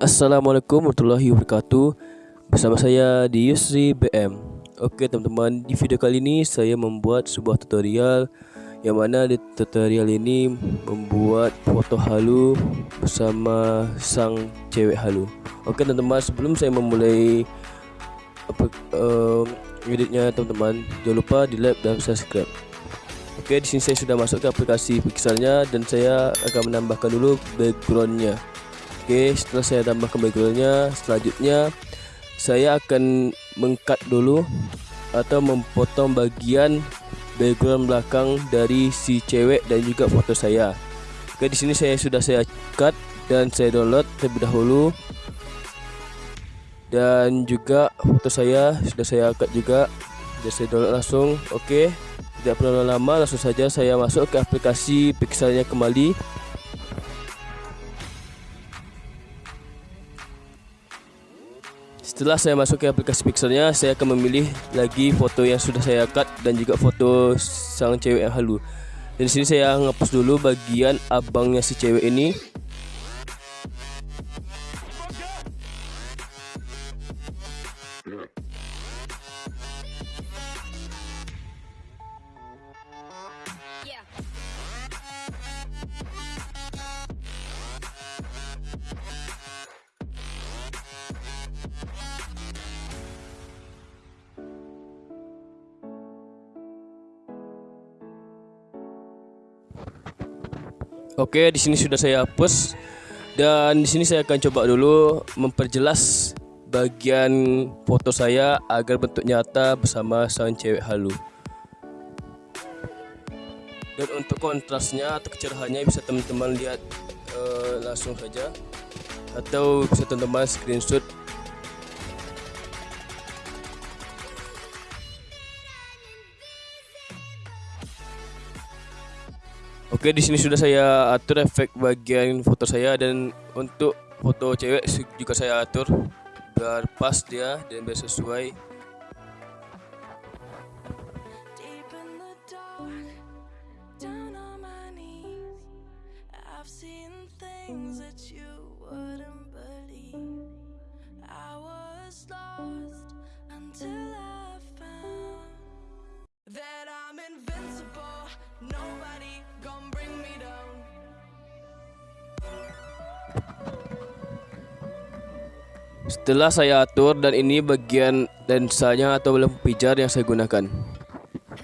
Assalamualaikum warahmatullahi wabarakatuh. Bersama saya di Yusri BM Oke teman-teman di video kali ini saya membuat sebuah tutorial Yang mana di tutorial ini membuat foto halu bersama sang cewek halu. Oke teman-teman sebelum saya memulai apa, uh, editnya teman-teman Jangan lupa di like dan subscribe. Oke di sini saya sudah masuk ke aplikasi pixelnya dan saya akan menambahkan dulu backgroundnya Oke setelah saya tambahkan backgroundnya selanjutnya saya akan mengkat dulu atau memotong bagian background belakang dari si cewek dan juga foto saya. Oke di sini saya sudah saya cut dan saya download terlebih dahulu. Dan juga foto saya sudah saya cut juga. Dan saya download langsung. Oke tidak perlu lama langsung saja saya masuk ke aplikasi pixelnya kembali Setelah saya masuk ke aplikasi pixelnya, saya akan memilih lagi foto yang sudah saya cut dan juga foto sang cewek yang halu. Dan sini saya ngapus dulu bagian abangnya si cewek ini Oke, di sini sudah saya hapus dan di sini saya akan coba dulu memperjelas bagian foto saya agar bentuk nyata bersama sang cewek halu. Dan untuk kontrasnya atau kecerahannya bisa teman-teman lihat uh, langsung saja atau bisa teman-teman screenshot Oke, di sini sudah saya atur efek bagian foto saya dan untuk foto cewek juga saya atur. Biar pas dia dan biar sesuai Setelah saya atur dan ini bagian lensanya atau lampu pijar yang saya gunakan.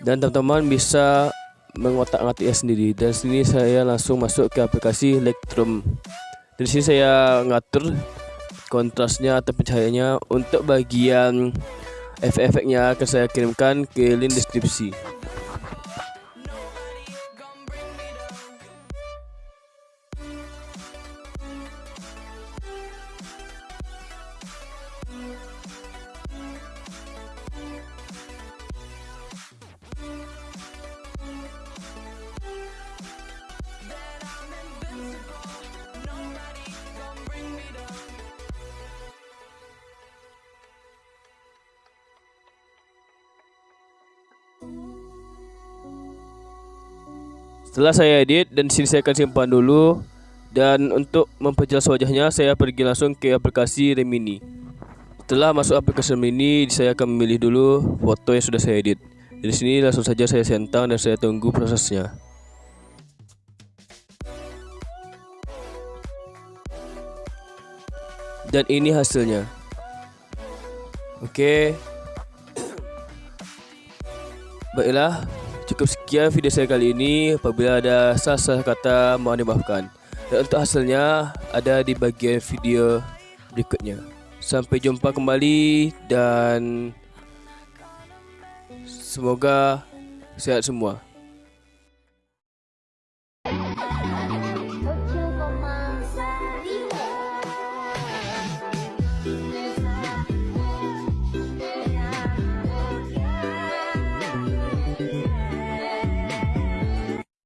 Dan teman-teman bisa mengotak-atiknya sendiri. Dan sini saya langsung masuk ke aplikasi Lightroom. Di sini saya ngatur kontrasnya atau pencahayaannya untuk bagian efek-efeknya akan saya kirimkan ke link deskripsi. Setelah saya edit dan sini saya akan simpan dulu dan untuk memperjelas wajahnya saya pergi langsung ke aplikasi Remini. Setelah masuk aplikasi Remini saya akan memilih dulu foto yang sudah saya edit. Di sini langsung saja saya sentang dan saya tunggu prosesnya. Dan ini hasilnya. Oke. Baiklah, Cukup sekian video saya kali ini. Apabila ada salah-salah kata mohon dimaafkan. Dan untuk hasilnya ada di bagian video berikutnya. Sampai jumpa kembali dan semoga sehat semua.